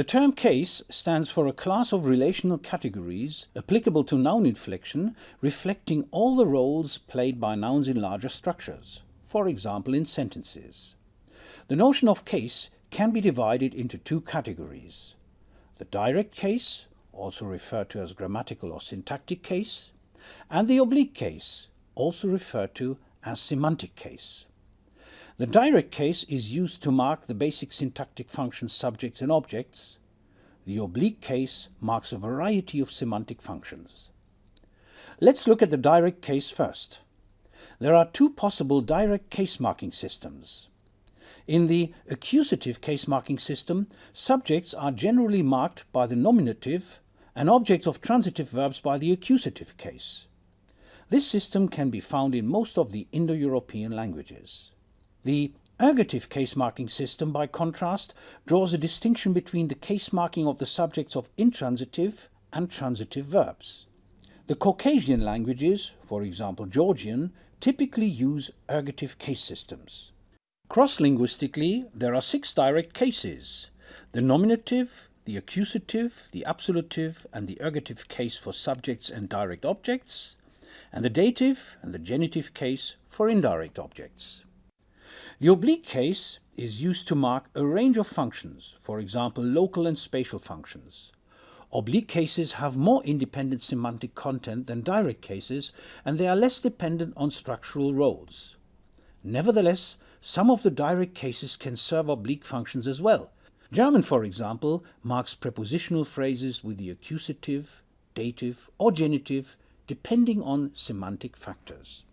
The term case stands for a class of relational categories applicable to noun inflection reflecting all the roles played by nouns in larger structures, for example in sentences. The notion of case can be divided into two categories. The direct case, also referred to as grammatical or syntactic case, and the oblique case, also referred to as semantic case. The direct case is used to mark the basic syntactic functions subjects and objects. The oblique case marks a variety of semantic functions. Let's look at the direct case first. There are two possible direct case marking systems. In the accusative case marking system, subjects are generally marked by the nominative and objects of transitive verbs by the accusative case. This system can be found in most of the Indo-European languages. The ergative case marking system, by contrast, draws a distinction between the case marking of the subjects of intransitive and transitive verbs. The Caucasian languages, for example Georgian, typically use ergative case systems. Cross-linguistically, there are six direct cases. The nominative, the accusative, the absolutive and the ergative case for subjects and direct objects, and the dative and the genitive case for indirect objects. The oblique case is used to mark a range of functions, for example local and spatial functions. Oblique cases have more independent semantic content than direct cases and they are less dependent on structural roles. Nevertheless, some of the direct cases can serve oblique functions as well. German, for example, marks prepositional phrases with the accusative, dative or genitive depending on semantic factors.